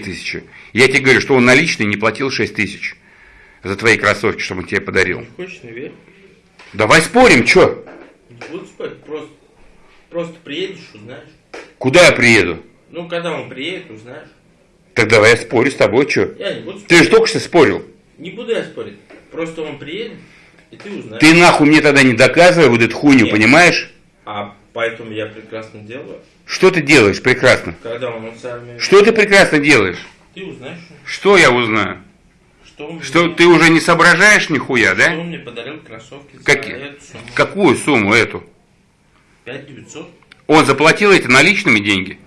тысячи. Я тебе говорю, что он наличный не платил 6 тысяч за твои кроссовки, что он тебе подарил. Хочешь, не верь. Давай спорим, что? Не буду спать, просто, просто приедешь, узнаешь. Куда я приеду? Ну, когда он приедет, узнаешь. Так давай я спорю с тобой, что? Я не буду спорить. Ты же только что спорил. Не буду я спорить. Просто он приедет, и ты узнаешь. Ты нахуй мне тогда не доказывай вот эту хуйню, Нет. понимаешь? А поэтому я прекрасно делаю. Что ты делаешь прекрасно? Когда он с армией... Что ты прекрасно делаешь? Ты узнаешь, Что я узнаю? что Что мне, ты уже не соображаешь нихуя, что да? он мне подарил кроссовки эту сумму. Какую сумму эту? 5 900. Он заплатил эти наличными деньги?